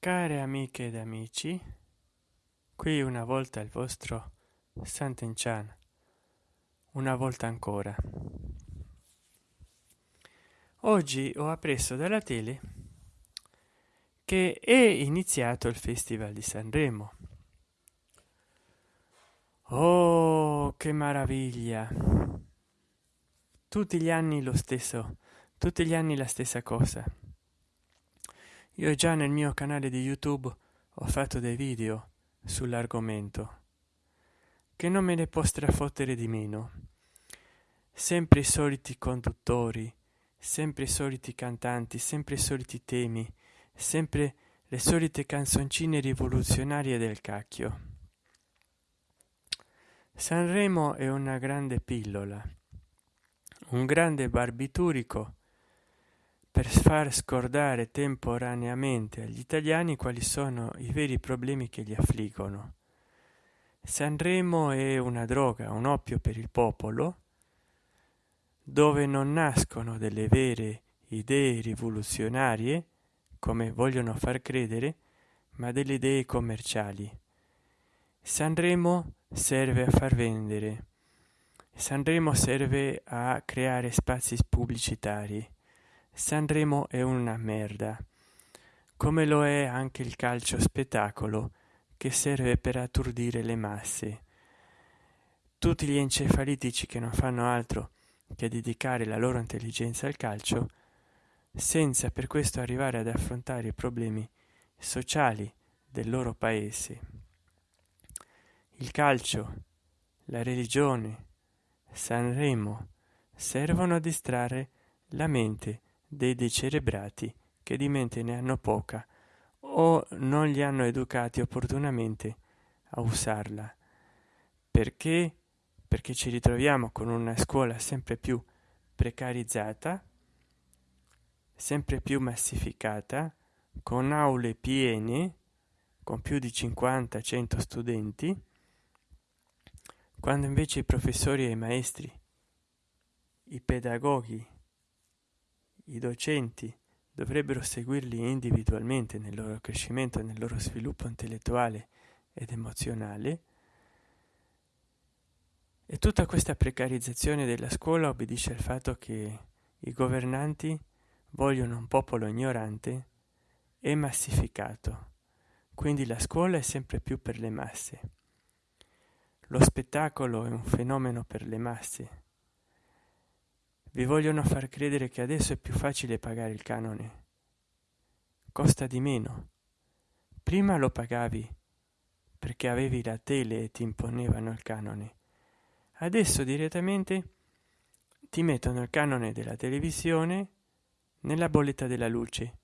care amiche ed amici qui una volta il vostro Sant'Enchan una volta ancora. Oggi ho appreso dalla tele che è iniziato il festival di sanremo. Oh che meraviglia! Tutti gli anni lo stesso tutti gli anni la stessa cosa io già nel mio canale di youtube ho fatto dei video sull'argomento che non me ne può strafottere di meno. Sempre i soliti conduttori sempre i soliti cantanti sempre i soliti temi sempre le solite canzoncine rivoluzionarie del cacchio. Sanremo è una grande pillola un grande barbiturico per far scordare temporaneamente agli italiani quali sono i veri problemi che li affliggono. Sanremo è una droga, un oppio per il popolo, dove non nascono delle vere idee rivoluzionarie, come vogliono far credere, ma delle idee commerciali. Sanremo serve a far vendere. Sanremo serve a creare spazi pubblicitari Sanremo è una merda, come lo è anche il calcio spettacolo che serve per atturdire le masse. Tutti gli encefalitici che non fanno altro che dedicare la loro intelligenza al calcio, senza per questo arrivare ad affrontare i problemi sociali del loro paese. Il calcio, la religione, Sanremo servono a distrarre la mente dei decerebrati che di mente ne hanno poca o non li hanno educati opportunamente a usarla. Perché? Perché ci ritroviamo con una scuola sempre più precarizzata, sempre più massificata, con aule piene, con più di 50-100 studenti, quando invece i professori e i maestri, i pedagoghi i docenti dovrebbero seguirli individualmente nel loro crescimento, nel loro sviluppo intellettuale ed emozionale. E tutta questa precarizzazione della scuola obbedisce al fatto che i governanti vogliono un popolo ignorante e massificato. Quindi la scuola è sempre più per le masse. Lo spettacolo è un fenomeno per le masse vi vogliono far credere che adesso è più facile pagare il canone. Costa di meno. Prima lo pagavi perché avevi la tele e ti imponevano il canone. Adesso direttamente ti mettono il canone della televisione nella bolletta della luce.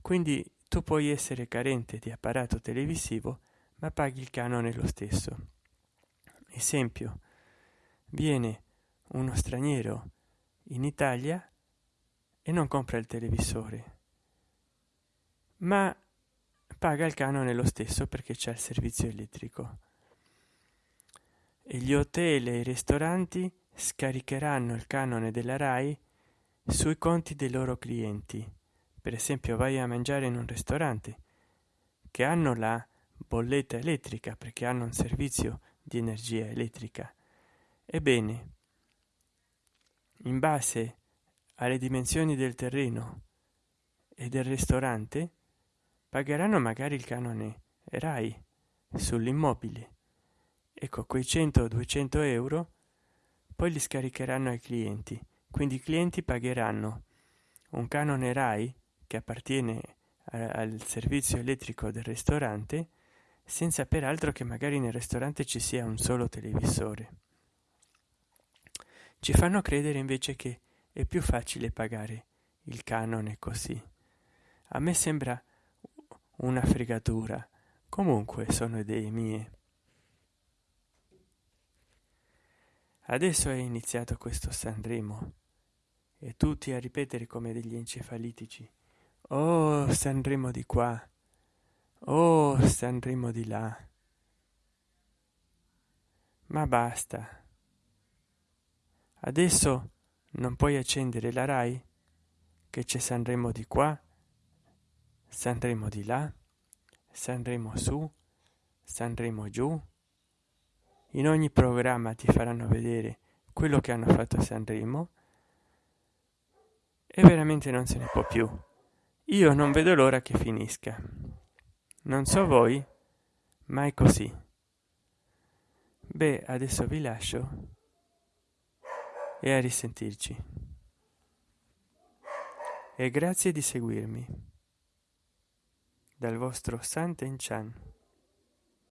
Quindi tu puoi essere carente di apparato televisivo, ma paghi il canone lo stesso. Esempio, viene uno straniero in Italia e non compra il televisore, ma paga il canone lo stesso perché c'è il servizio elettrico. E gli hotel e i ristoranti scaricheranno il canone della RAI sui conti dei loro clienti. Per esempio, vai a mangiare in un ristorante che hanno la bolletta elettrica perché hanno un servizio di energia elettrica. Ebbene, in base alle dimensioni del terreno e del ristorante pagheranno magari il canone rai sull'immobile. Ecco quei 100 o 200 euro poi li scaricheranno ai clienti. Quindi i clienti pagheranno un canone rai che appartiene al servizio elettrico del ristorante senza peraltro che magari nel ristorante ci sia un solo televisore ci fanno credere invece che è più facile pagare il canone così. A me sembra una fregatura. Comunque sono idee mie. Adesso è iniziato questo sanremo. E tutti a ripetere come degli encefalitici. Oh sanremo di qua. Oh sanremo di là. Ma basta adesso non puoi accendere la rai che c'è sanremo di qua sanremo di là sanremo su sanremo giù. In ogni programma ti faranno vedere quello che hanno fatto a sanremo e veramente non se ne può più. Io non vedo l'ora che finisca. Non so voi ma è così. Beh adesso vi lascio e a risentirci. E grazie di seguirmi. Dal vostro Santen Chan